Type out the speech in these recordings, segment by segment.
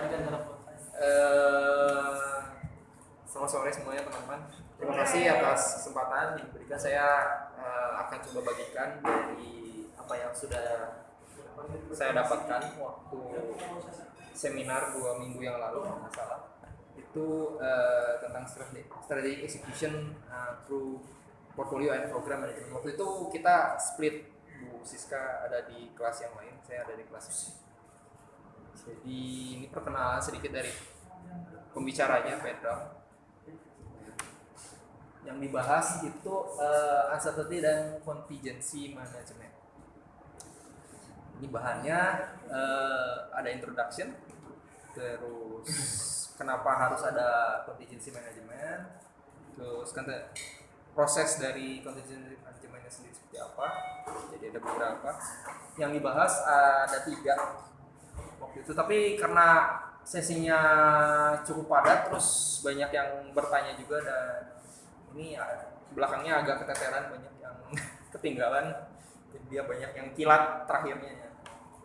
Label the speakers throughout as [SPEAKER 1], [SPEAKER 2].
[SPEAKER 1] Eh, selamat sore semuanya teman-teman. Terima kasih atas kesempatan yang diberikan. Saya eh, akan coba bagikan dari apa yang sudah saya dapatkan waktu seminar dua minggu yang lalu kalau nggak salah. Itu eh, tentang strategi, execution eh, through portfolio and program management. Waktu itu kita split Bu Siska ada di kelas yang lain, saya ada di kelas. Jadi ini perkenalan sedikit dari pembicaranya Pedram. Yang dibahas itu uh, uncertainty dan contingency management. Ini bahannya uh, ada introduction, terus kenapa harus ada contingency management, terus kan proses dari contingency managementnya sendiri seperti apa. Jadi ada beberapa. Yang dibahas ada tiga waktu itu. Tapi karena sesinya cukup padat terus banyak yang bertanya juga dan ini ya, belakangnya agak keteteran banyak yang ketinggalan jadi dia banyak yang kilat terakhirnya.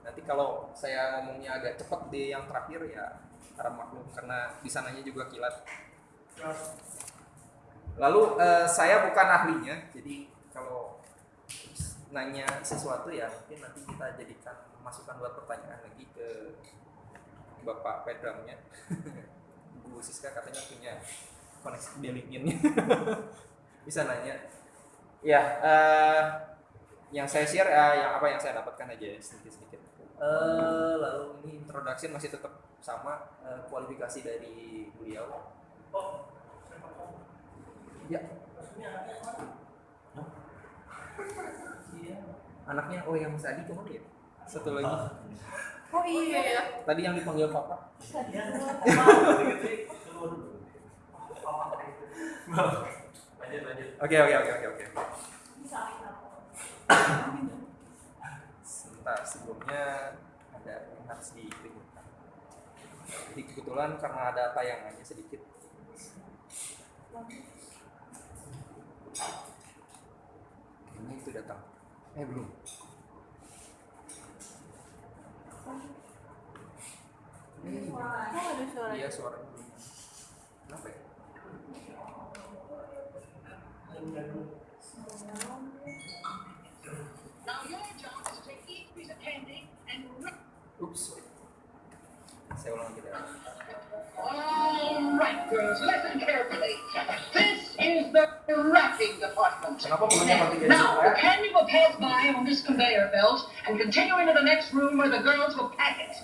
[SPEAKER 1] Nanti kalau saya ngomongnya agak cepat di yang terakhir ya harap maklum karena di sananya juga kilat. Lalu eh, saya bukan ahlinya jadi kalau nanya sesuatu ya mungkin nanti kita jadikan masukan buat pertanyaan lagi ke Bapak Pedramnya. Bu Siska katanya punya koneksi di LinkedIn bisa nanya. Ya uh, yang saya share uh, yang apa yang saya dapatkan aja sedikit sedikit uh, lalu ini introduction masih tetap sama uh, kualifikasi dari beliau. Oh. Ya. Anaknya oh yang Mas Adi ke mana ya satu lagi.
[SPEAKER 2] Oh iya ya.
[SPEAKER 1] Tadi yang dipanggil papa. Oke oke oke oke oke. Sebentar sebelumnya ada yang harus dikriminkan jadi kebetulan karena ada tayangannya sedikit. Ini itu datang. Eh belum
[SPEAKER 2] Oh, ada suara.
[SPEAKER 1] Iya suara. Kenapa?
[SPEAKER 3] Now your job is to and.
[SPEAKER 1] Oops. Saya ulang lagi deh.
[SPEAKER 3] All right, girls, listen carefully. This is the wrapping department.
[SPEAKER 1] Kenapa punya kontingensi
[SPEAKER 3] Now, the candy will pass by on this conveyor belt and continue into the next room where the girls will pack it.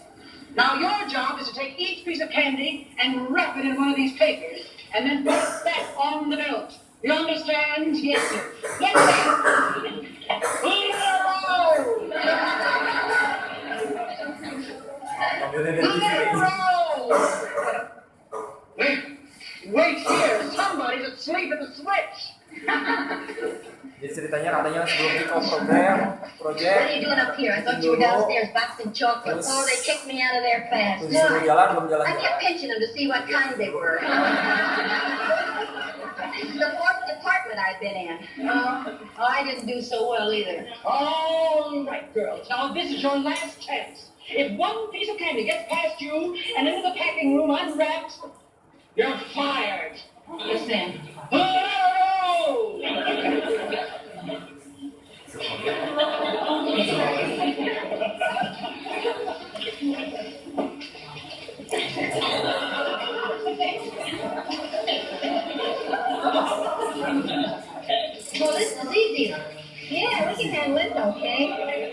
[SPEAKER 3] Now, your job is to take each piece of candy and wrap it in one of these papers and then put it back on the belt. You understand? Yes, sir. Let's see. Wait, wait here. Somebody's asleep at the switch.
[SPEAKER 1] Jadi ceritanya katanya sebelum kick off program,
[SPEAKER 4] What are you doing up here? I thought you were downstairs boxing chocolates. Oh, they kicked me out of there fast.
[SPEAKER 1] terus disuruh jalan belum
[SPEAKER 4] I kept pinching them to see what kind they were. this is the fourth department I've been in. Oh, oh, I didn't do so well either.
[SPEAKER 3] All right, girls. Now, this is your last chance. If one piece of candy gets past you and into the packing room unwrapped, you're fired.
[SPEAKER 4] Listen,
[SPEAKER 3] Oh!
[SPEAKER 4] well, this is easy. Yeah, we can handle it, okay?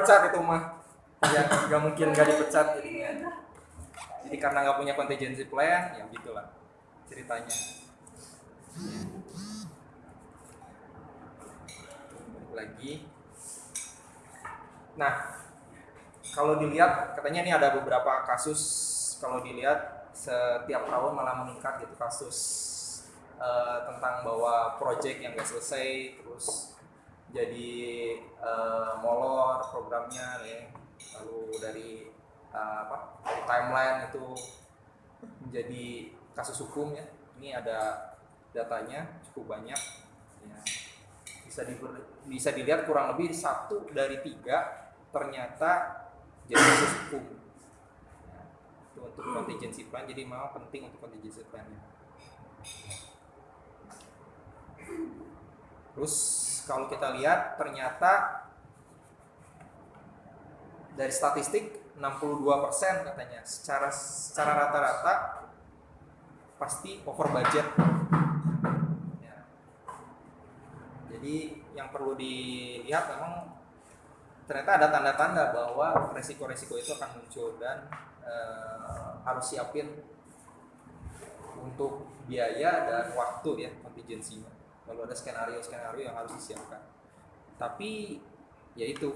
[SPEAKER 1] Dipecat itu mah. Ya, nggak mungkin nggak dipecat jadinya. Jadi karena nggak punya contingency plan, ya gitulah ceritanya. Lagi. Nah, kalau dilihat katanya ini ada beberapa kasus kalau dilihat setiap tahun malah meningkat gitu kasus eh, tentang bahwa project yang gak selesai terus jadi eh, molor programnya ya. Lalu dari eh, apa dari timeline itu menjadi kasus hukum ya. Ini ada datanya cukup banyak ya. Bisa diber- bisa dilihat kurang lebih satu dari tiga ternyata jadi kasus hukum. Ya, itu untuk contingency plan jadi memang penting untuk contingency plan terus kalau kita lihat ternyata dari statistik 62% katanya secara secara rata-rata pasti over budget Ya. jadi yang perlu dilihat memang ternyata ada tanda-tanda bahwa resiko-resiko itu akan muncul dan eh, harus siapin untuk biaya dan waktu ya contingency-nya. Kalau ada skenario-skenario yang harus disiapkan. Tapi ya itu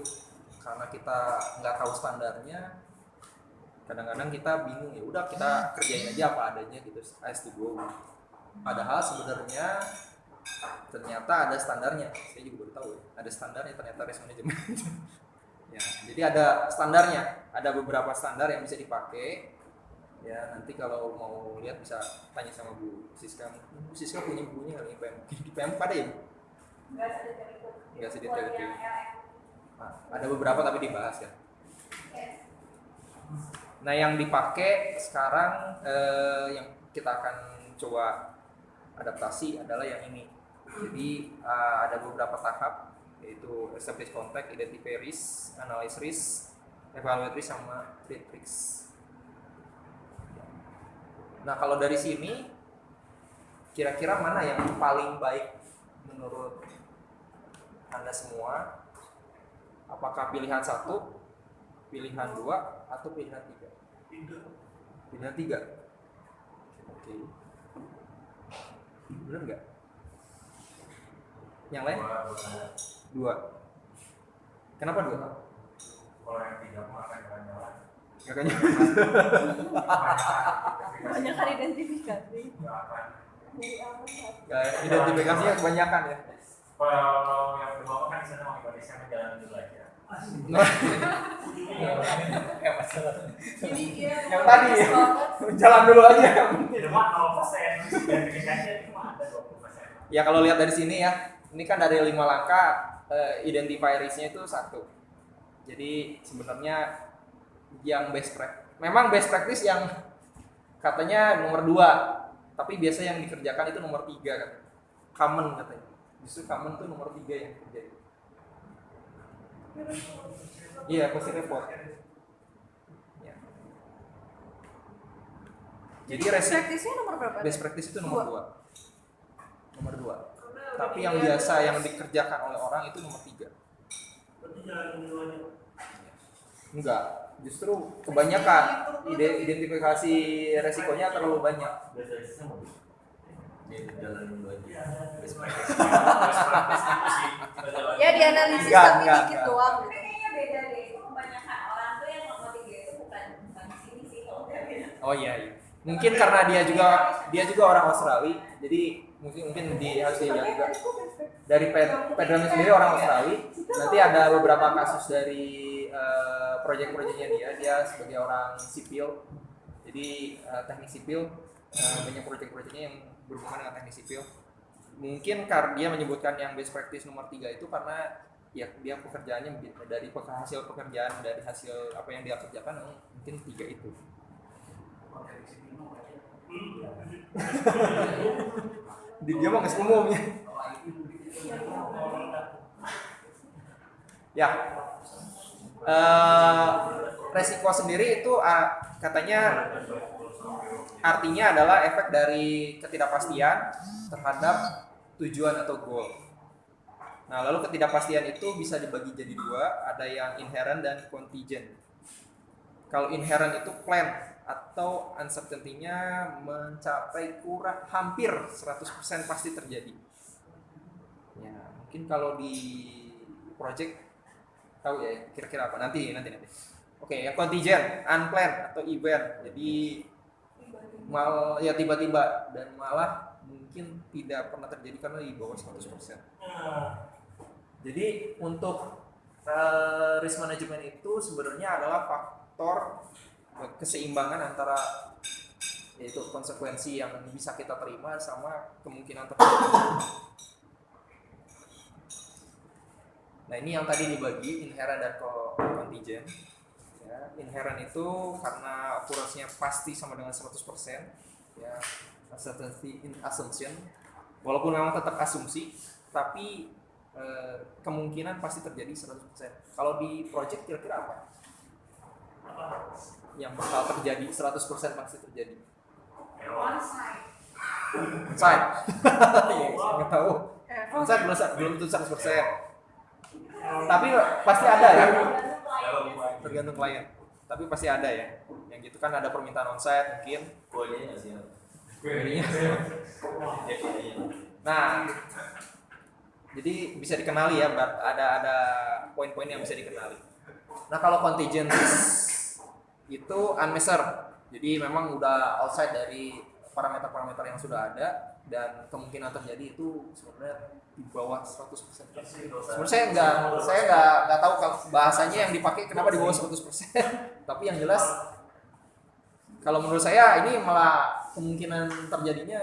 [SPEAKER 1] karena kita nggak tahu standarnya, kadang-kadang kita bingung ya udah kita kerjain aja apa adanya gitu as to go. Padahal sebenarnya ternyata ada standarnya. Saya juga baru tahu ya. Ada standarnya ternyata risk management. ya, jadi ada standarnya. Ada beberapa standar yang bisa dipakai. Ya, nanti kalau mau lihat bisa tanya sama Bu Siska. Bu Siska punya bukunya kali di PM. Di PM ada ya? Bu? Enggak sedetail itu. Nah, ada beberapa tapi dibahas ya. Nah, yang dipakai sekarang eh, yang kita akan coba adaptasi adalah yang ini. Jadi eh, ada beberapa tahap yaitu establish contact, identify risk, analyze risk, evaluate risk sama treat risk. Nah, kalau dari sini kira-kira mana yang paling baik menurut Anda semua? Apakah pilihan satu, pilihan dua, atau pilihan tiga? Pilihan tiga. Oke. Benar nggak? Yang lain? Dua. Kenapa dua?
[SPEAKER 5] Kalau yang tiga mah akan jalan-jalan.
[SPEAKER 1] Nggak kayaknya.
[SPEAKER 2] Banyak kan identifikasi.
[SPEAKER 1] Ya, identifikasinya kebanyakan ya.
[SPEAKER 5] Kalau yang kedua kan di sana mau Indonesia menjalani dulu aja.
[SPEAKER 1] Ya, masalah.
[SPEAKER 2] Jadi dia
[SPEAKER 1] Yang tadi ya. Jalan dulu aja.
[SPEAKER 5] Di rumah 0 persen, identifikasi cuma ada 20 persen.
[SPEAKER 1] Ya kalau lihat dari sini ya, ini kan dari lima langkah identify risk-nya itu satu. Jadi sebenarnya yang best practice, memang best practice yang katanya nomor dua, tapi biasa yang dikerjakan itu nomor tiga kan, common katanya. Justru common tuh nomor tiga yang terjadi. Iya, pasti report. Ya. Jadi resiko
[SPEAKER 2] Praktisnya nomor berapa?
[SPEAKER 1] best practice itu nomor
[SPEAKER 2] Dua.
[SPEAKER 1] dua nomor dua tapi yang biasa yang dikerjakan oleh orang itu nomor tiga enggak justru kebanyakan ide identifikasi resikonya terlalu banyak.
[SPEAKER 2] Ya dianalisis
[SPEAKER 1] Enggak,
[SPEAKER 2] tapi
[SPEAKER 1] enggak,
[SPEAKER 2] dikit
[SPEAKER 1] enggak.
[SPEAKER 2] doang gitu.
[SPEAKER 6] Kayaknya beda deh. Itu kebanyakan orang tuh yang nomor tiga itu bukan bukan di sini sih kalau
[SPEAKER 1] oh iya, iya. mungkin karena dia juga dia juga orang Australia jadi mungkin mungkin di harus dilihat juga. dari Ped- Pedram sendiri orang Australia. Nanti ada beberapa kasus dari eh, proyek-proyeknya dia. Dia sebagai orang sipil. Jadi eh, teknik sipil. Eh, banyak proyek-proyeknya yang berhubungan dengan teknik sipil. Mungkin karena dia menyebutkan yang best practice nomor tiga itu karena ya dia pekerjaannya dari hasil pekerjaan dari hasil apa yang dia kerjakan eh, mungkin tiga itu dia mah nggak umumnya ya Eh, resiko sendiri itu ah, katanya artinya adalah efek dari ketidakpastian terhadap tujuan atau goal. Nah, lalu ketidakpastian itu bisa dibagi jadi dua, ada yang inherent dan contingent. Kalau inherent itu plan atau uncertainty-nya mencapai kurang hampir 100% pasti terjadi. Ya, mungkin kalau di project tahu ya kira-kira apa nanti nanti nanti. Oke, yang contingent, unplanned atau event. Jadi mal ya tiba-tiba dan malah mungkin tidak pernah terjadi karena di bawah 100%. Jadi untuk eh, risk management itu sebenarnya adalah faktor keseimbangan antara yaitu konsekuensi yang bisa kita terima sama kemungkinan terjadi. Nah ini yang tadi dibagi inherent dan co- contingent. Ya, inherent itu karena akurasinya pasti sama dengan 100% ya uncertainty in assumption walaupun memang tetap asumsi tapi eh, kemungkinan pasti terjadi 100% kalau di project kira-kira apa yang bakal terjadi 100% pasti terjadi. Onsite Iya, saya nggak tahu.
[SPEAKER 2] Eh,
[SPEAKER 1] Onsite belum belum tentu 100% tapi pasti ada ya. Tergantung klien. Tapi pasti ada ya. Yang gitu kan ada permintaan onsite mungkin.
[SPEAKER 7] Nggak
[SPEAKER 1] nah jadi bisa dikenali ya ada ada poin-poin yang bisa dikenali. Nah kalau contingent risk itu unmeasured jadi memang udah outside dari parameter-parameter yang sudah ada dan kemungkinan terjadi itu sebenarnya di bawah 100% Sebenarnya saya nggak saya nggak nggak tahu bahasanya yang dipakai kenapa di bawah 100%. Tapi yang jelas kalau menurut saya ini malah kemungkinan terjadinya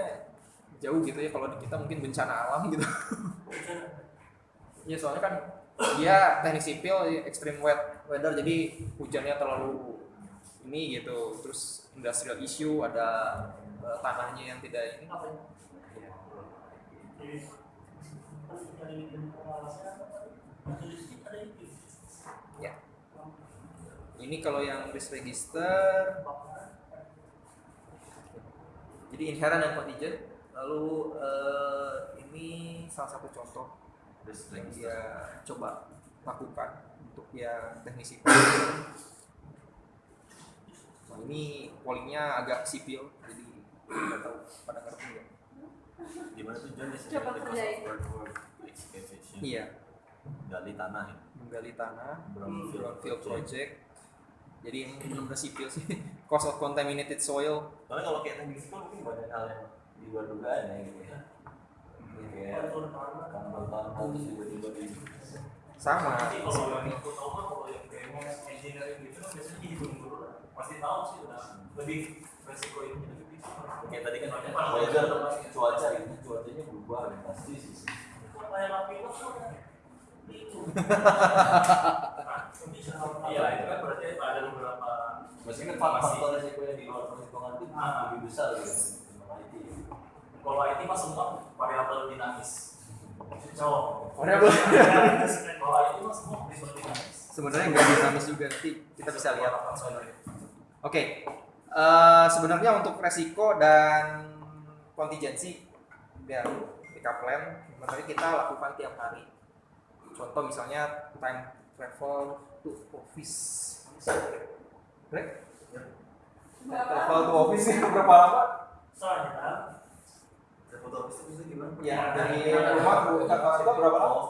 [SPEAKER 1] jauh gitu ya kalau kita mungkin bencana alam gitu. ya soalnya kan dia teknik sipil extreme weather jadi hujannya terlalu ini gitu. Terus industrial issue ada eh, tanahnya yang tidak ini. Ya. Ini kalau yang risk register. Jadi inherent dan contingent. Lalu eh, ini salah satu contoh
[SPEAKER 7] Risk
[SPEAKER 1] yang dia coba lakukan untuk yang teknisi Nah, ini pollingnya agak sipil jadi nggak tahu pada ngerti nggak
[SPEAKER 7] Gimana tuh John?
[SPEAKER 2] Coba kerjain.
[SPEAKER 1] iya
[SPEAKER 7] Gali tanah ya.
[SPEAKER 1] menggali tanah
[SPEAKER 7] Brownfield
[SPEAKER 1] brownfield
[SPEAKER 7] project.
[SPEAKER 1] project jadi yang benar-benar sipil sih cost of contaminated soil
[SPEAKER 7] Soalnya kalau kayak teknik sipil mungkin banyak hal yang di luar dugaan ya gitu ya. Kayak tambal tanah terus tiba-tiba di
[SPEAKER 1] sama
[SPEAKER 5] kalau yang aku tahu mah kalau yang kayak engineering gitu biasanya di gunung lah. Pasti tahu sih udah lebih resiko ini lebih
[SPEAKER 7] Kayak tadi kan weather cuaca itu cuacanya berubah ya, pasti sih.
[SPEAKER 5] kayak api lah itu. Iya itu kan berarti ada beberapa
[SPEAKER 7] Maksudnya kan faktor resiko yang di luar perhitungan itu
[SPEAKER 5] Ah.
[SPEAKER 7] lebih besar gitu. IT.
[SPEAKER 5] kalau IT mah semua variabel dinamis. Cowok.
[SPEAKER 1] Variabel
[SPEAKER 5] Kalau IT mah semua variabel dinamis.
[SPEAKER 1] sebenarnya nggak dinamis juga nanti kita bisa lihat Oke, eh, sebenarnya untuk resiko dan kontingensi dan backup plan sebenarnya kita lakukan tiap hari. Contoh misalnya time travel to office. Greg? Travel to office ini berapa lama?
[SPEAKER 5] Soalnya
[SPEAKER 7] Foto office itu bisa gimana?
[SPEAKER 1] Ya, dari rumah ke kantor berapa lama?
[SPEAKER 7] Oh?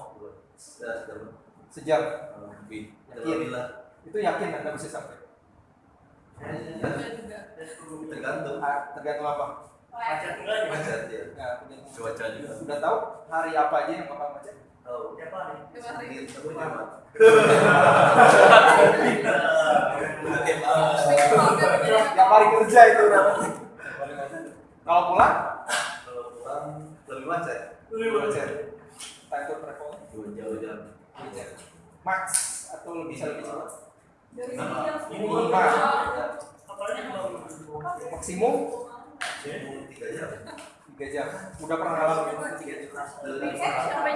[SPEAKER 1] Sejam.
[SPEAKER 7] Eh, Lebih.
[SPEAKER 1] Yakin?
[SPEAKER 7] Alhamdulillah.
[SPEAKER 1] Itu yakin Anda bisa sampai?
[SPEAKER 7] Tergantung.
[SPEAKER 1] Tergantung apa?
[SPEAKER 5] macet enggak ya?
[SPEAKER 7] Macet ya.
[SPEAKER 1] Tergantung.
[SPEAKER 7] Cuaca juga.
[SPEAKER 1] Sudah tahu hari apa aja yang bakal macet?
[SPEAKER 7] Tahu.
[SPEAKER 5] Tiap hari.
[SPEAKER 2] Tiap hari.
[SPEAKER 1] Tiap hari kerja itu. Kalau pulang
[SPEAKER 7] Kalau pulang lebih macet.
[SPEAKER 5] Lebih macet.
[SPEAKER 1] time to travel
[SPEAKER 7] Dua jam.
[SPEAKER 1] max atau lebih bisa lebih cepat.
[SPEAKER 5] Ini
[SPEAKER 1] Maksimum?
[SPEAKER 7] Tiga jam.
[SPEAKER 1] tiga jam. Udah pernah ngalamin tiga jam.
[SPEAKER 2] Sampai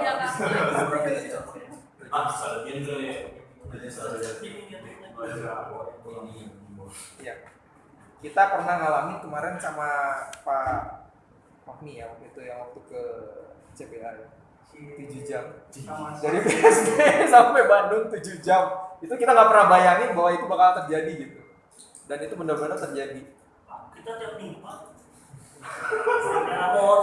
[SPEAKER 5] gitu ya.
[SPEAKER 7] Jam.
[SPEAKER 1] Iya. Kita pernah ngalamin kemarin sama Pak Fahmi ya waktu itu yang waktu ke CPA ya. 7 jam dari BSD sampai Bandung 7 jam itu kita nggak pernah bayangin bahwa itu bakal terjadi gitu dan itu benar-benar terjadi
[SPEAKER 5] Kita. Rapor.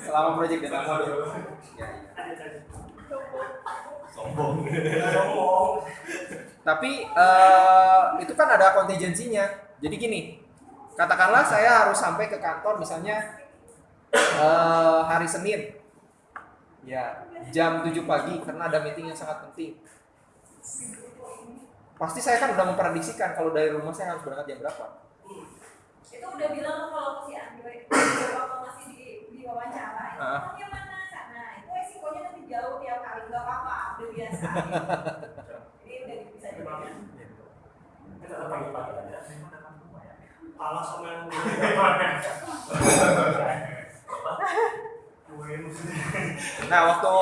[SPEAKER 1] selama proyek Dynamo ya, ya.
[SPEAKER 7] Sombong.
[SPEAKER 5] Sombong.
[SPEAKER 1] tapi eh, itu kan ada kontingensinya jadi gini katakanlah saya harus sampai ke kantor misalnya eh, hari Senin. Ya jam 7 pagi karena ada meeting yang sangat penting. Pasti saya kan udah memprediksikan kalau dari rumah saya harus berangkat jam berapa.
[SPEAKER 6] Itu udah bilang kalau si Andre waktu masih di di wawancara itu
[SPEAKER 1] Ah.
[SPEAKER 6] orangnya mana sana itu resikonya nanti jauh tiap kali nggak apa-apa udah biasa. Ini udah bisa dibilang
[SPEAKER 5] Kita tetap pagi-pagi aja. Alas sama
[SPEAKER 1] nah waktu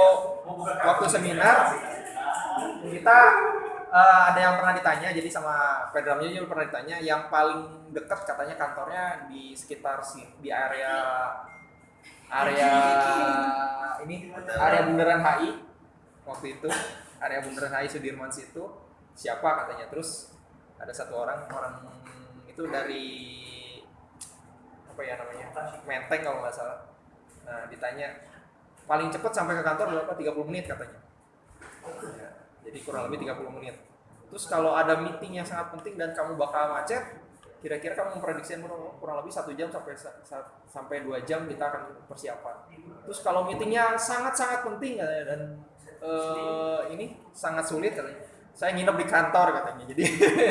[SPEAKER 1] waktu seminar kita eh, ada yang pernah ditanya jadi sama Pedramnya juga pernah ditanya yang paling dekat katanya kantornya di sekitar si di area area ini area bundaran HI waktu itu area bundaran HI Sudirman situ siapa katanya terus ada satu orang orang itu dari apa ya namanya Menteng kalau nggak salah nah ditanya paling cepat sampai ke kantor berapa? 30 menit katanya. Ya, jadi kurang lebih 30 menit. Terus kalau ada meeting yang sangat penting dan kamu bakal macet kira-kira kamu memprediksi kurang, lebih satu jam sampai sa- sa- sampai dua jam kita akan persiapan. Terus kalau meetingnya sangat-sangat penting katanya, dan eh, ini sangat sulit katanya. Saya nginep di kantor katanya. Jadi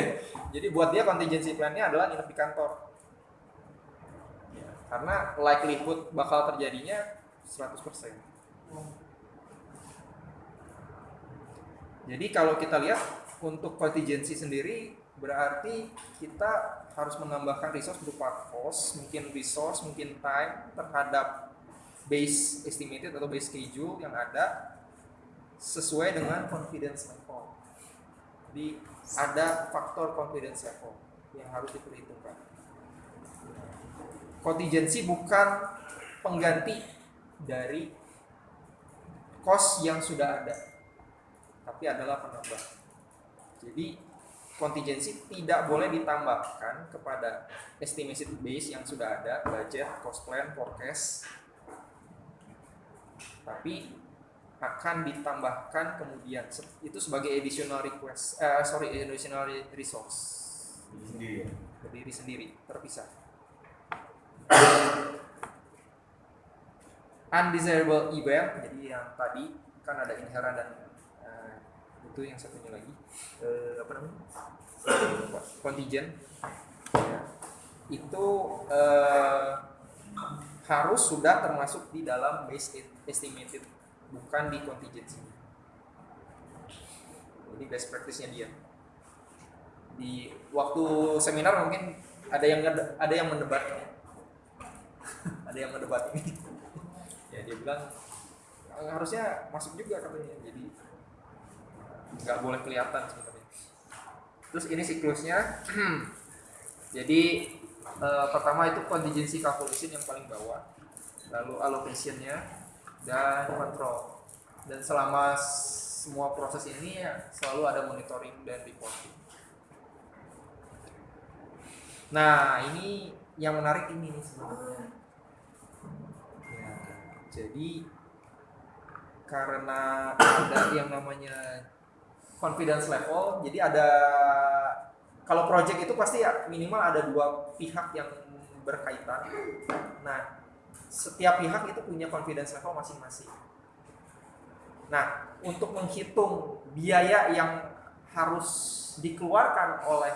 [SPEAKER 1] jadi buat dia contingency plan-nya adalah nginep di kantor karena likelihood bakal terjadinya 100% Jadi kalau kita lihat untuk contingency sendiri berarti kita harus menambahkan resource berupa cost, mungkin resource, mungkin time terhadap base estimated atau base schedule yang ada sesuai dengan confidence level. Jadi ada faktor confidence level yang harus diperhitungkan. Contingency bukan pengganti dari cost yang sudah ada tapi adalah penambah. Jadi contingency tidak boleh ditambahkan kepada estimated base yang sudah ada, budget, cost plan, forecast. Tapi akan ditambahkan kemudian itu sebagai additional request, eh, sorry additional re- resource
[SPEAKER 7] Sendiri.
[SPEAKER 1] berdiri sendiri terpisah. Undesirable event, jadi yang tadi kan ada inherent dan eh, itu yang satunya lagi. Eh, apa namanya? Contingent. Ya. itu eh, harus sudah termasuk di dalam base estimated. Bukan di contingency. Ini best practice-nya dia. Di waktu seminar mungkin ada yang ada yang mendebat ada yang mendebat ini ya dia bilang "Eh, harusnya masuk juga katanya. Jadi nggak boleh kelihatan sebenarnya terus ini siklusnya. Jadi eh, pertama itu contingency calculation yang paling bawah. Lalu allocationnya dan control. Dan selama semua proses ini ya selalu ada monitoring dan reporting. Nah, ini yang menarik ini nih sebenarnya. Ya, jadi karena ada yang namanya confidence level, jadi ada kalau project itu pasti ya minimal ada dua pihak yang berkaitan. Nah, setiap pihak itu punya confidence level masing-masing. Nah, untuk menghitung biaya yang harus dikeluarkan oleh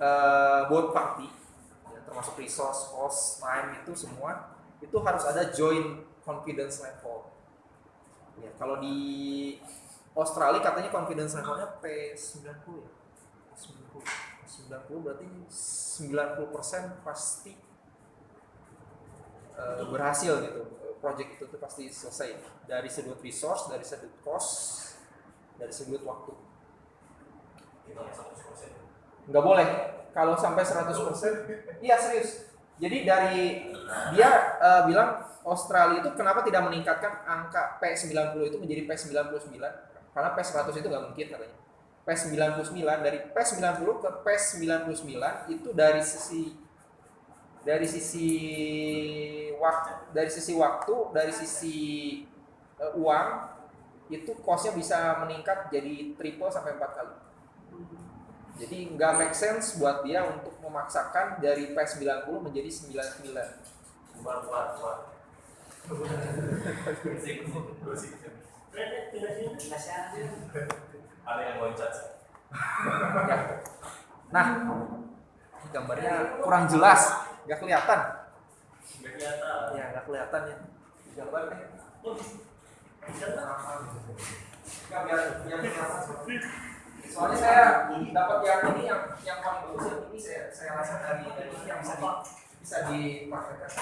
[SPEAKER 1] uh, both party, ya, termasuk resource, cost, time itu semua, itu harus ada joint confidence level. Ya, kalau di Australia katanya confidence levelnya P90 ya. 90. 90 berarti 90% pasti uh, berhasil gitu. Project itu tuh pasti selesai dari sudut resource, dari sudut cost, dari sudut waktu. Nggak boleh. Kalau sampai 100%, iya serius. Jadi dari dia uh, bilang Australia itu kenapa tidak meningkatkan angka P90 itu menjadi P99? Karena P100 itu nggak mungkin katanya. P99 dari P90 ke P99 itu dari sisi dari sisi waktu dari sisi waktu dari sisi uh, uang itu costnya bisa meningkat jadi triple sampai empat kali jadi nggak make sense buat dia untuk memaksakan dari P90 menjadi 99
[SPEAKER 5] Bukan buat buat. Gosip, gosip. Ada yang
[SPEAKER 1] ya. Nah, gambarnya kurang jelas, nggak kelihatan.
[SPEAKER 5] Nggak kelihatan.
[SPEAKER 1] Ya, nggak kelihatan ya. Biar biar kelihatan. Soalnya saya dapat yang ini yang yang paling bagus yang ini saya saya rasa dari dari ini yang bisa di, bisa dipraktekkan.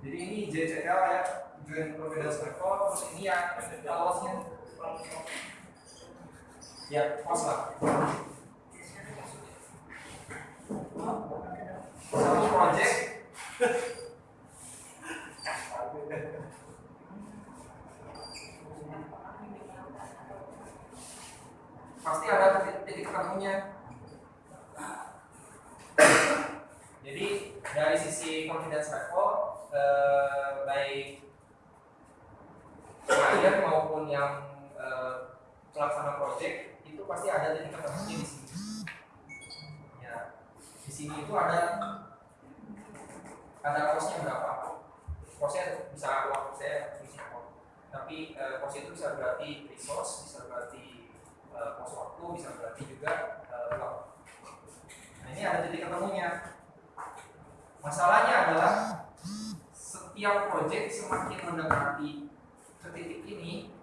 [SPEAKER 1] Jadi ini JCL ya, Joint Providence Level, terus ini yang losnya ya pos lah. Satu project pasti ada titik, ketemunya. Jadi dari sisi confidence level eh, baik klien maupun yang eh, pelaksana project itu pasti ada titik ketemunya di sini. Ya, di sini itu ada ada costnya berapa? Costnya bisa waktu saya bisa. Tapi eh, itu bisa berarti resource, bisa berarti eh, cost waktu, bisa berarti juga uang. Nah ini ada titik ketemunya. Masalahnya adalah setiap proyek semakin mendekati ke titik ini,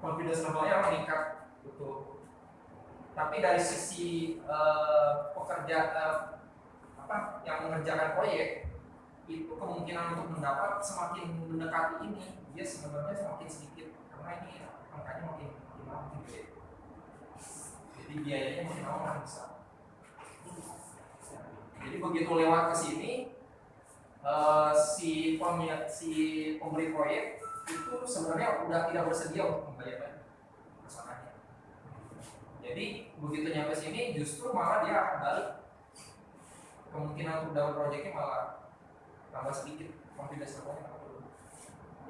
[SPEAKER 1] confidence levelnya meningkat, betul. Tapi dari sisi eh, pekerja eh, apa yang mengerjakan proyek itu kemungkinan untuk mendapat semakin mendekati ini dia sebenarnya semakin sedikit karena ini angkanya makin makin gede. Jadi biayanya makin lama makin besar. Jadi begitu lewat ke sini eh, si pemilik si pemberi proyek itu sebenarnya udah tidak bersedia untuk membayar pesanannya. Jadi begitu nyampe sini justru malah dia akan balik kemungkinan untuk dapat proyeknya malah tambah sedikit confidence levelnya tambah turun.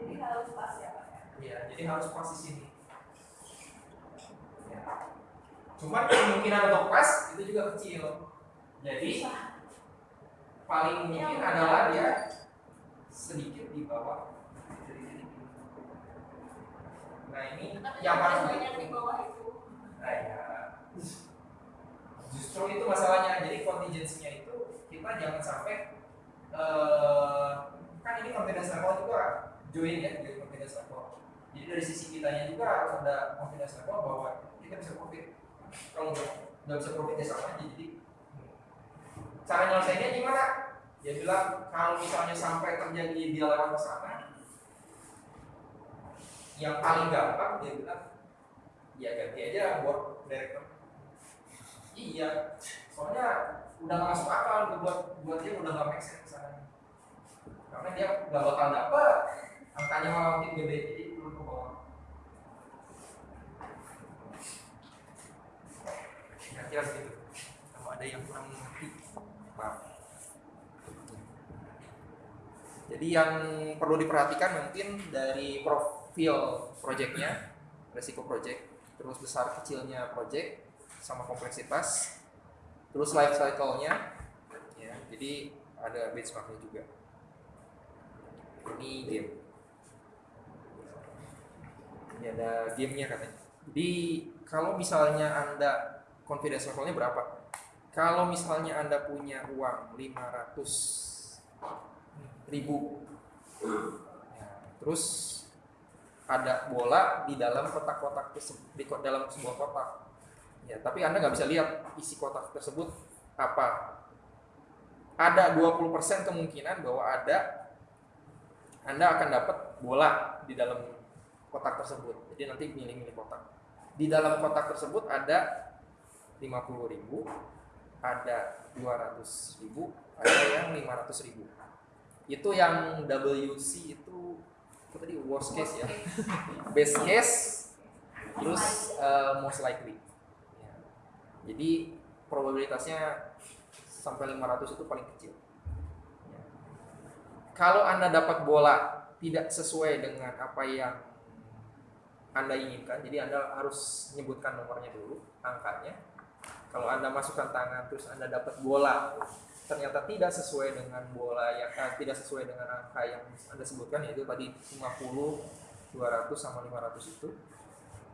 [SPEAKER 6] Jadi harus pas ya Pak ya.
[SPEAKER 1] Jadi harus pas di sini. Ya. Cuman kemungkinan untuk pas itu juga kecil. Jadi paling mungkin adalah dia sedikit di bawah titik ini. Nah ini yang paling
[SPEAKER 2] banyak di bawah itu.
[SPEAKER 1] Nah, ya. Justru itu masalahnya. Jadi kontingensinya itu kita jangan sampai eh, kan ini confidence level juga join ya, join confidence level. Jadi dari sisi kitanya juga harus ada confidence level bahwa kita bisa profit. Kalau nggak nggak bisa profit ya sama aja. Jadi cara nyelesainnya gimana? Dia bilang kalau misalnya sampai terjadi dia lewat ke sana, yang paling gampang dia bilang ya ganti aja buat director iya soalnya udah nggak masuk akal gitu buat buat dia udah nggak make sense ke sana karena dia nggak bakal dapet angkanya malah makin gede jadi bawah kira-kira kalau ada yang kurang mengerti maaf. Jadi yang perlu diperhatikan mungkin dari profil projectnya resiko project terus besar kecilnya project sama kompleksitas terus life cycle-nya ya jadi ada benchmarknya juga. Ini game. Ini ada gamenya katanya. Jadi kalau misalnya anda confidence levelnya berapa? Kalau misalnya anda punya uang 500 ribu ya, terus ada bola di dalam kotak-kotak di dalam sebuah kotak. Ya tapi anda nggak bisa lihat isi kotak tersebut apa. Ada 20% kemungkinan bahwa ada anda akan dapat bola di dalam kotak tersebut. Jadi nanti milih-milih kotak. Di dalam kotak tersebut ada 50.000 ada 200.000 ada yang 500.000 itu yang WC itu apa tadi worst case ya? Best case terus uh, most likely. Ya. jadi probabilitasnya sampai 500 itu paling kecil. Ya. kalau anda dapat bola tidak sesuai dengan apa yang anda inginkan jadi anda harus menyebutkan nomornya dulu angkanya kalau anda masukkan tangan terus anda dapat bola ternyata tidak sesuai dengan bola yang eh, tidak sesuai dengan angka yang anda sebutkan yaitu tadi 50 200 sama 500 itu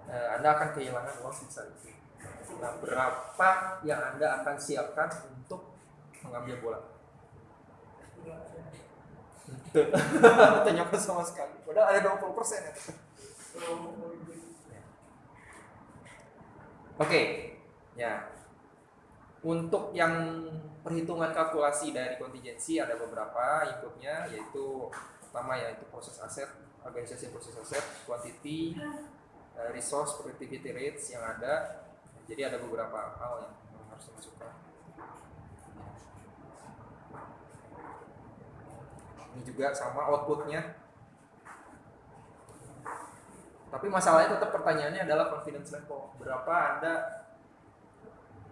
[SPEAKER 1] eh, anda akan kehilangan uang sebesar itu. Nah berapa yang anda akan siapkan untuk mengambil bola? Tanyakan sama sekali. Padahal ada 20 persen ya. Oke, ya. Untuk yang perhitungan kalkulasi dari kontingensi ada beberapa inputnya yaitu pertama yaitu proses aset, organisasi proses aset, quantity, eh, resource, productivity rates yang ada. Jadi ada beberapa hal yang harus dimasukkan. Ini juga sama outputnya tapi masalahnya tetap pertanyaannya adalah confidence level. Berapa Anda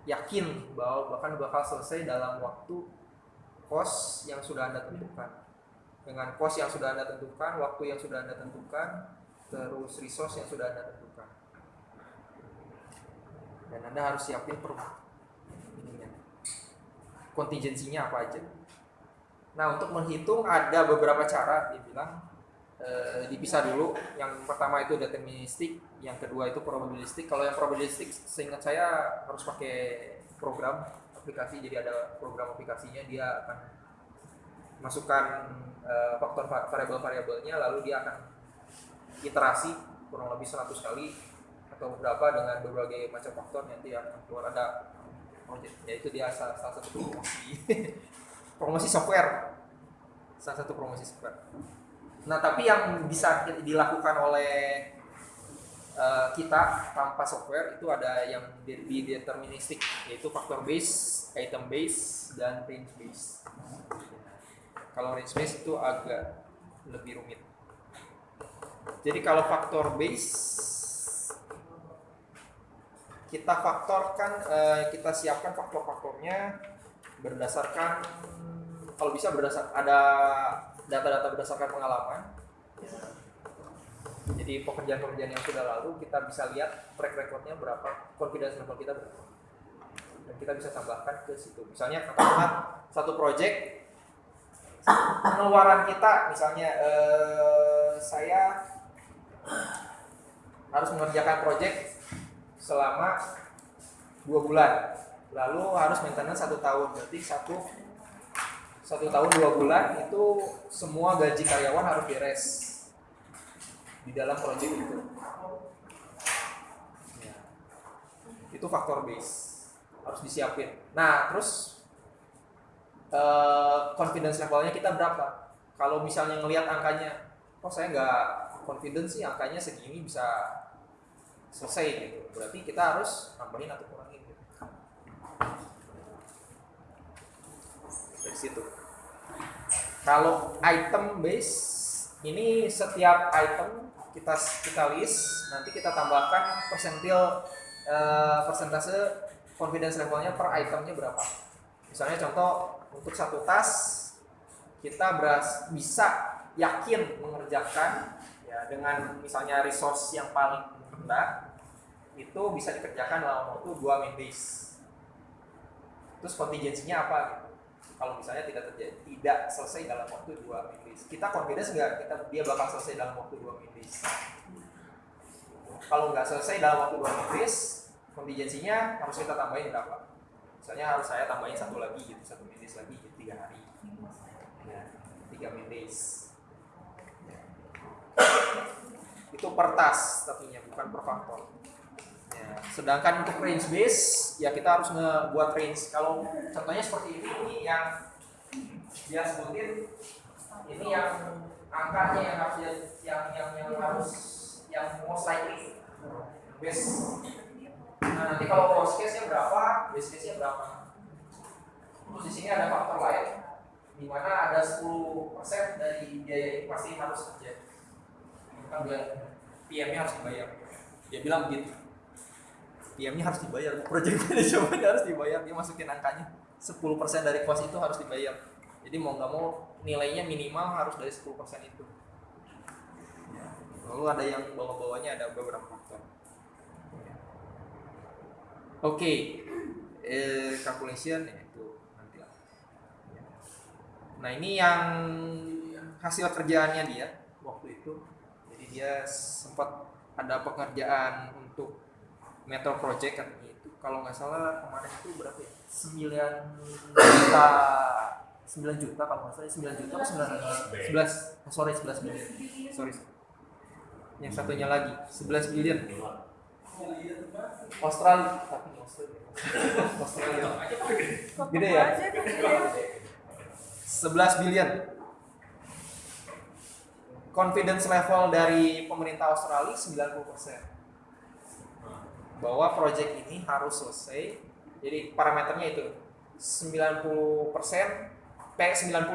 [SPEAKER 1] yakin bahwa bahkan bakal selesai dalam waktu kos yang sudah Anda tentukan. Dengan kos yang sudah Anda tentukan, waktu yang sudah Anda tentukan, terus resource yang sudah Anda tentukan. Dan Anda harus siapin per. Kontingensinya apa aja. Nah, untuk menghitung ada beberapa cara dibilang eh, dipisah dulu. Yang pertama itu deterministik, yang kedua itu probabilistik. Kalau yang probabilistik, seingat saya harus pakai program aplikasi. Jadi ada program aplikasinya, dia akan masukkan eh, faktor va- variabel-variabelnya, lalu dia akan iterasi kurang lebih 100 kali atau berapa dengan berbagai macam faktor nanti akan keluar ada project. Yaitu dia salah, salah satu promosi promosi software, salah satu promosi software. Nah, tapi yang bisa dilakukan oleh eh, kita tanpa software itu ada yang deterministik yaitu faktor base, item base, dan range base. Kalau range base itu agak lebih rumit. Jadi kalau faktor base kita faktorkan, eh, kita siapkan faktor-faktornya berdasarkan kalau bisa berdasar ada data-data berdasarkan pengalaman. Jadi pekerjaan-pekerjaan yang sudah lalu kita bisa lihat track recordnya berapa, confidence level kita berapa. Dan kita bisa tambahkan ke situ. Misalnya katakanlah satu project pengeluaran kita misalnya eh, saya harus mengerjakan project selama dua bulan lalu harus maintenance satu tahun berarti satu satu tahun dua bulan itu semua gaji karyawan harus beres. Di dalam project itu. Ya. itu faktor base. Harus disiapin. Nah terus eh, confidence levelnya kita berapa? Kalau misalnya ngelihat angkanya oh saya nggak confidence sih angkanya segini bisa selesai gitu. Berarti kita harus nambahin atau kurangin gitu. dari situ kalau item base ini setiap item kita kita list nanti kita tambahkan persentil eh, persentase confidence levelnya per itemnya berapa misalnya contoh untuk satu tas kita beras bisa yakin mengerjakan ya dengan misalnya resource yang paling rendah itu bisa dikerjakan dalam waktu 2 min days. Terus kontingensinya apa gitu? Kalau misalnya tidak terjadi, tidak selesai dalam waktu 2 min days. Kita confidence nggak kita dia bakal selesai dalam waktu 2 min days. Kalau nggak selesai dalam waktu 2 min days, kontingensinya harus kita tambahin berapa? Misalnya harus saya tambahin satu lagi gitu, satu min days lagi gitu, tiga hari. Ya, tiga min days. Ya. Itu per task tentunya, bukan per faktor. Sedangkan untuk range base ya kita harus ngebuat range. Kalau contohnya seperti ini, ini yang dia sebutin ini yang angkanya yang harus yang yang yang harus yang most likely base. Nah, nanti kalau worst case-nya berapa, base case-nya berapa. Terus di sini ada faktor lain di mana ada 10% dari biaya ini pasti harus terjadi. Kan bilang PM-nya harus dibayar. Dia bilang gitu. PM-nya harus dibayar, project manajemennya harus dibayar, dia masukin angkanya 10% dari cost itu harus dibayar. Jadi mau nggak mau nilainya minimal harus dari 10% itu. Ya. Lalu ada yang bawah-bawahnya ada beberapa faktor. Oke, eh, calculation ya itu nanti. Nah ini yang hasil kerjaannya dia waktu itu. Jadi dia sempat ada pekerjaan untuk Metro Project katanya itu kalau nggak salah kemarin itu berapa ya? 9 juta 9 juta kalau nggak salah 9 juta atau 9 11 oh, sorry 11 miliar. Sorry. Yang satunya lagi 11 bilion Australia tapi Australia. Australia. Gede ya? 11 bilion confidence level dari pemerintah Australia 90% bahwa project ini harus selesai. Jadi parameternya itu 90% P90.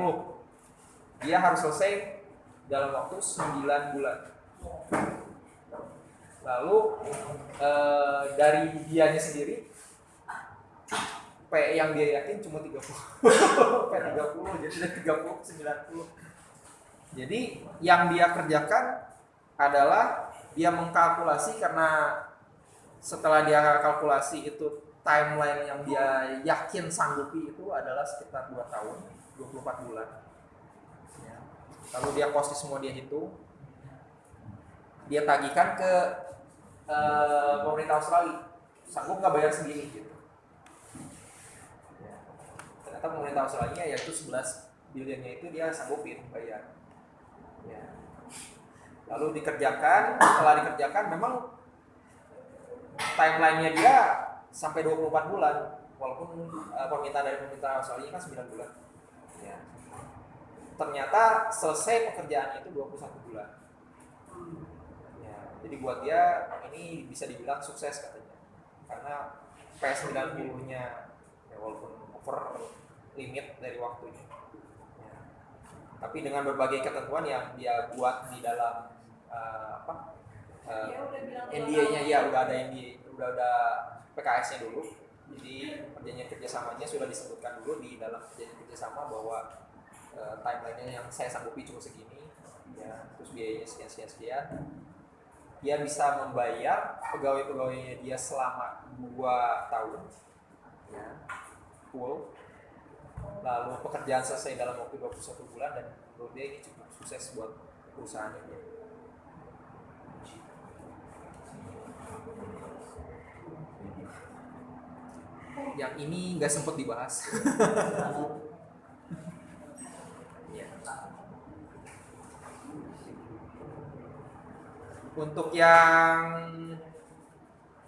[SPEAKER 1] Dia harus selesai dalam waktu 9 bulan. Lalu eh, dari dianya sendiri P yang dia yakin cuma 30. P30 jadi dari 30 ke 90. Jadi yang dia kerjakan adalah dia mengkalkulasi karena setelah dia kalkulasi itu timeline yang dia yakin sanggupi itu adalah sekitar 2 tahun 24 bulan Ya. lalu dia cost semua dia hitung dia tagihkan ke eh, pemerintah Australia sanggup nggak bayar segini gitu Ya. ternyata pemerintah Australia yaitu 11 bilionnya itu dia sanggupin bayar Ya. lalu dikerjakan setelah dikerjakan memang timelinenya dia sampai 24 bulan walaupun uh, permintaan dari pemerintah Australia kan 9 bulan ya. ternyata selesai pekerjaannya itu 21 bulan ya. jadi buat dia ini bisa dibilang sukses katanya karena P90 nya ya, walaupun over limit dari waktunya ya. tapi dengan berbagai ketentuan yang dia buat di dalam uh, apa uh, NDA-nya ya udah ada NDA, udah ada PKS-nya dulu. Jadi perjanjian kerjasamanya sudah disebutkan dulu di dalam perjanjian kerjasama bahwa eh, timeline-nya yang saya sanggupi cuma segini, ya, terus biayanya sekian sekian sekian. Dia bisa membayar pegawai-pegawainya dia selama 2 tahun, ya, full. Lalu pekerjaan selesai dalam waktu 21 bulan dan menurut dia ini cukup sukses buat perusahaannya dia. Yang ini nggak sempat dibahas. Ya. Untuk yang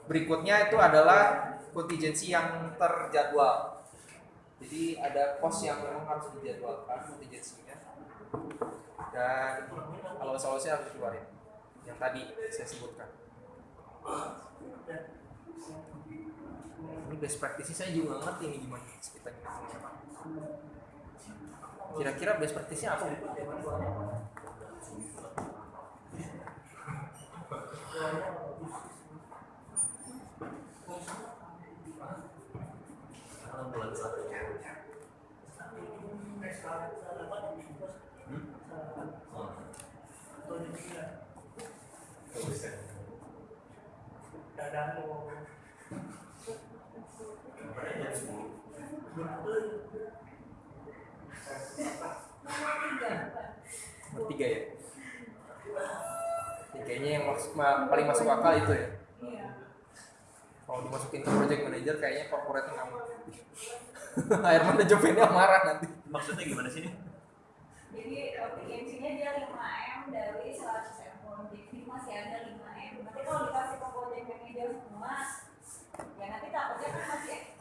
[SPEAKER 1] berikutnya itu adalah kontingensi yang terjadwal. Jadi ada cost yang memang harus dijadwalkan kontingensinya. Dan kalau solusinya harus dikeluarin. Yang tadi saya sebutkan. Ini best practice saya juga ngerti ini gimana kita kira-kira best practice-nya apa Bu?
[SPEAKER 7] Karena
[SPEAKER 6] Nomor tiga.
[SPEAKER 1] Nomor tiga ya tiganya yang masuk, ma- paling masuk akal itu ya
[SPEAKER 6] Iya.
[SPEAKER 1] kalau dimasukin ke project manager kayaknya corporate ngamuk air manajemennya marah nanti
[SPEAKER 7] Maksudnya gimana sih ini?
[SPEAKER 6] Jadi efisiensinya dia 5M dari 100 M jadi masih ada 5M. Nanti kalau dikasih ke project manager semua, ya nanti takutnya kan masih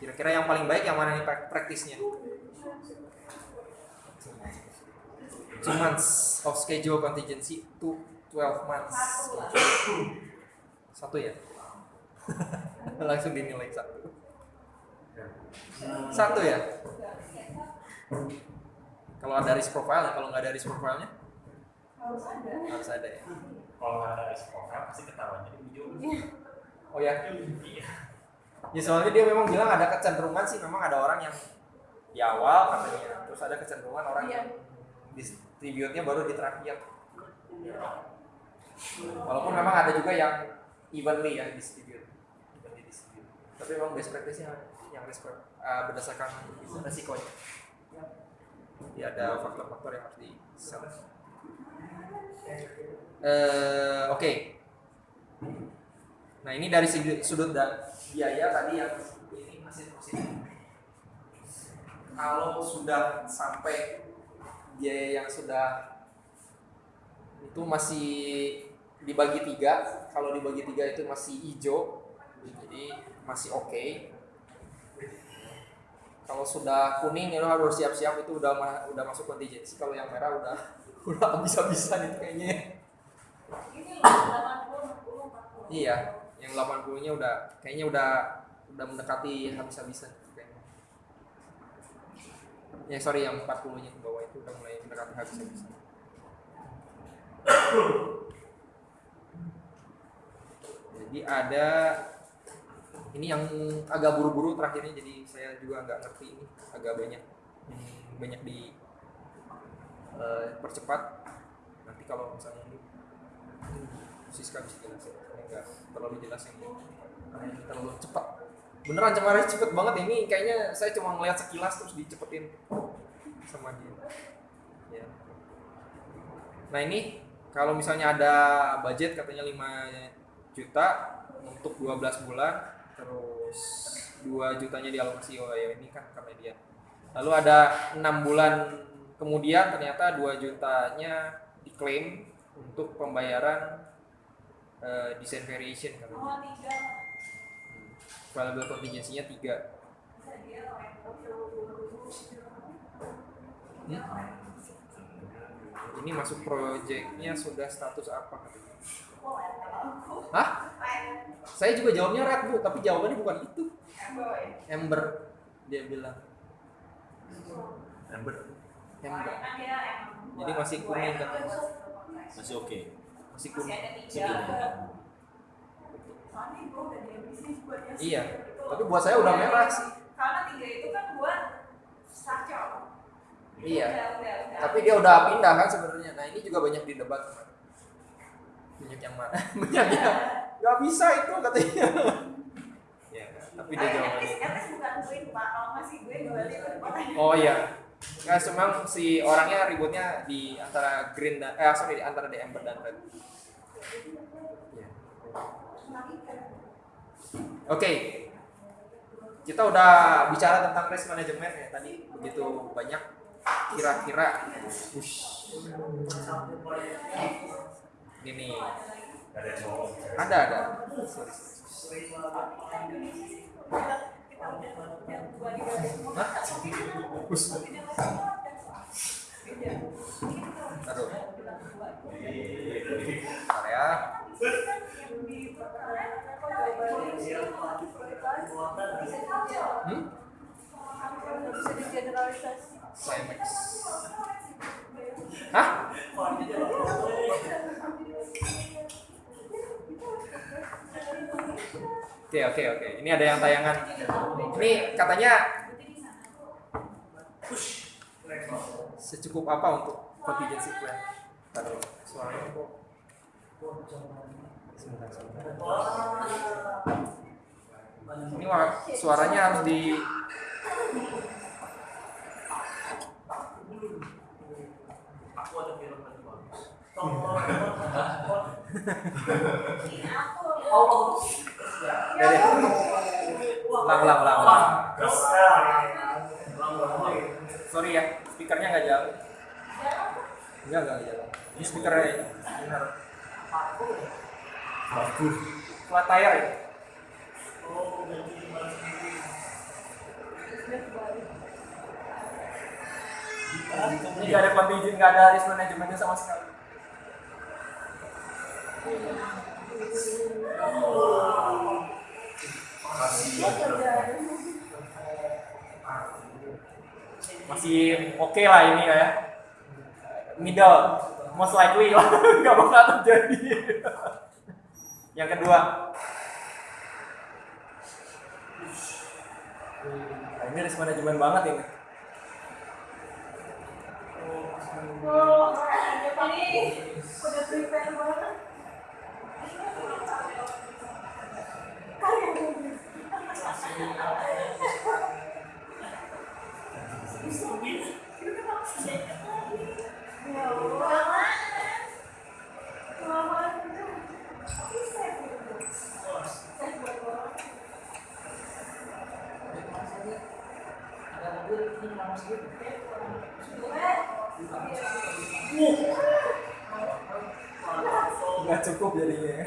[SPEAKER 1] kira-kira yang paling baik yang mana nih prak- praktisnya? Two months of schedule contingency to 12 months.
[SPEAKER 6] Satu
[SPEAKER 1] ya? Langsung dinilai satu. Satu ya? Kalau ada risk profile kalau nggak ada risk profile-nya?
[SPEAKER 6] Harus ada.
[SPEAKER 1] harus ada ya.
[SPEAKER 5] Kalau nggak ada profile pasti ketahuan. Jadi hijau.
[SPEAKER 1] oh ya?
[SPEAKER 5] Iya.
[SPEAKER 1] Ya soalnya dia memang bilang ada kecenderungan sih memang ada orang yang di awal katanya terus ada kecenderungan orang
[SPEAKER 6] Iya.
[SPEAKER 1] yang distribute-nya baru di terakhir walaupun memang ada juga yang evenly ya distribute evenly distribute tapi memang best practice-nya yang risk pro- uh, berdasarkan resikonya jadi ada faktor-faktor yang harus di. Eh, oke Nah ini dari segi sudut dan biaya tadi yang ini masih positif. Kalau sudah sampai biaya yang sudah itu masih dibagi tiga, kalau dibagi tiga itu masih hijau, jadi masih oke. Kalau sudah kuning itu harus siap-siap itu udah ma- udah masuk contingency. Kalau yang merah udah udah habis-habisan itu kayaknya.
[SPEAKER 6] Ini loh 80, 60, 40.
[SPEAKER 1] Iya, 80-nya udah kayaknya udah udah mendekati habis-habisan kayaknya. Ya sorry yang 40-nya ke bawah itu udah mulai mendekati habis-habisan. Jadi ada ini yang agak buru-buru terakhirnya jadi saya juga nggak ngerti ini agak banyak banyak di eh, percepat nanti kalau misalnya ini Siska bisa jelasin. Nggak terlalu jelas yang terlalu cepat. Beneran cemarannya cepet banget. Ini kayaknya saya cuma ngeliat sekilas terus dicepetin sama dia. Ya. nah ini kalau misalnya ada budget katanya 5 juta untuk 12 bulan terus 2 jutanya dialokasi oh ya ini kan karena dia. Lalu ada enam bulan kemudian ternyata 2 jutanya diklaim untuk pembayaran eh, design variation katanya
[SPEAKER 6] Oh, tiga.
[SPEAKER 1] variable contingency-nya 3
[SPEAKER 6] Bisa dia orang yang
[SPEAKER 1] ini masuk proyeknya sudah status apa katanya
[SPEAKER 6] Oh, ya, kalau.
[SPEAKER 1] Hah? Saya juga jawabnya red bu, tapi jawabannya bukan itu. Ember dia bilang.
[SPEAKER 7] Ember
[SPEAKER 1] Ember.
[SPEAKER 6] Kan
[SPEAKER 1] Jadi masih kuning
[SPEAKER 6] buat-
[SPEAKER 7] masih oke.
[SPEAKER 1] Masih
[SPEAKER 6] Masih
[SPEAKER 1] kuning.
[SPEAKER 6] ada
[SPEAKER 7] Masih
[SPEAKER 6] tiga.
[SPEAKER 7] kuning.
[SPEAKER 6] Soalnya gue udah yang
[SPEAKER 1] Iya.
[SPEAKER 6] itu.
[SPEAKER 1] Tapi buat saya udah merah sih.
[SPEAKER 6] Karena tiga itu kan buat. Itu
[SPEAKER 1] Iya.
[SPEAKER 6] Udah, udah, udah.
[SPEAKER 1] Tapi dia udah pindah kan sebenarnya. Nah ini juga banyak didebat. Banyak yang mana? Banyak yang nggak bisa itu katanya. ya, tapi dia
[SPEAKER 6] least bukan green pak. Kalau masih gue balik ke depan.
[SPEAKER 1] Oh iya. Nah, memang si orangnya ributnya di antara green dan eh sorry di antara amber dan red. Iya. Oke. Kita udah bicara tentang risk management ya tadi begitu banyak kira-kira ini
[SPEAKER 5] Ada
[SPEAKER 1] ada. Hmm?
[SPEAKER 2] digeneralisasi.
[SPEAKER 1] Climax. Hah? Oke oke oke. Ini ada yang tayangan. Ini katanya secukup apa untuk contingency plan? Taruh suaranya kok. Sebentar, sebentar. Ini suaranya harus di
[SPEAKER 5] Aku ada film bagus.
[SPEAKER 1] Ya deh. Ulang, ulang, ulang. Sorry ya, speakernya nggak jalan. Enggak, enggak jalan. Ini speakernya benar.
[SPEAKER 7] Bagus.
[SPEAKER 1] Flat tire ya? Ini nggak ada contingent, nggak ada risk manajemennya sama sekali. Masih oke lah ini ya. Middle, most likely lah, nggak bakal terjadi. Yang kedua, Nah, ini risk management banget ini.
[SPEAKER 2] Oh, ini udah prepare banget. Ya Allah. Lama itu. Tapi saya belum. Saya belum.
[SPEAKER 1] Nggak cukup jadinya. ya.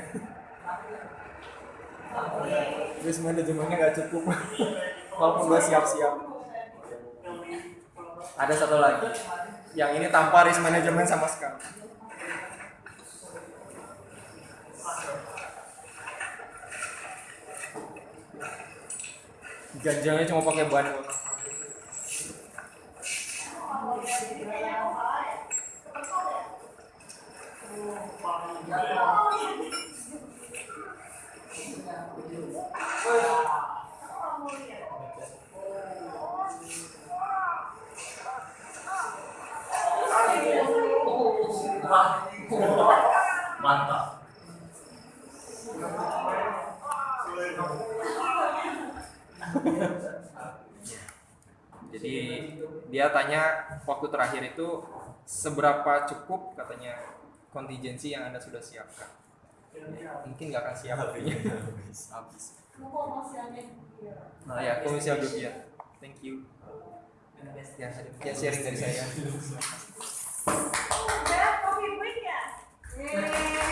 [SPEAKER 1] Risk manajemennya nggak cukup. Walaupun udah siap-siap. Ada satu lagi. Yang ini tanpa risk manajemen sama sekali. Ganjalnya cuma pakai ban katanya waktu terakhir itu seberapa cukup katanya kontingensi yang anda sudah siapkan? Ya, mungkin nggak akan siap. Habis. Nah ya komersial ya. Thank you. Ya sekian sharing dari saya. Udah, ya?